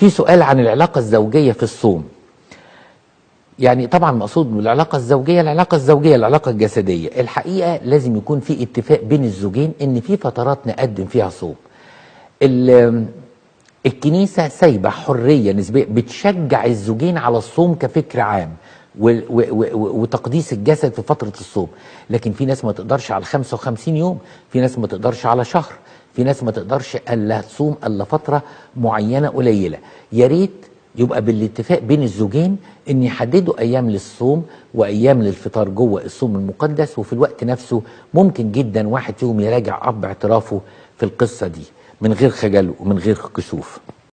في سؤال عن العلاقة الزوجية في الصوم. يعني طبعا مقصود بالعلاقة الزوجية العلاقة الزوجية العلاقة الجسدية. الحقيقة لازم يكون في اتفاق بين الزوجين إن في فترات نقدم فيها صوم. ال- الكنيسة سايبة حرية نسبية بتشجع الزوجين على الصوم كفكر عام وتقديس الجسد في فترة الصوم. لكن في ناس ما تقدرش على 55 يوم في ناس ما تقدرش على شهر. في ناس ما تقدرش ألا تصوم إلا فترة معينة قليلة. يا ريت يبقى بالاتفاق بين الزوجين إن يحددوا أيام للصوم وأيام للفطار جوه الصوم المقدس وفي الوقت نفسه ممكن جدا واحد فيهم يراجع اب اعترافه في القصة دي من غير خجل ومن غير كسوف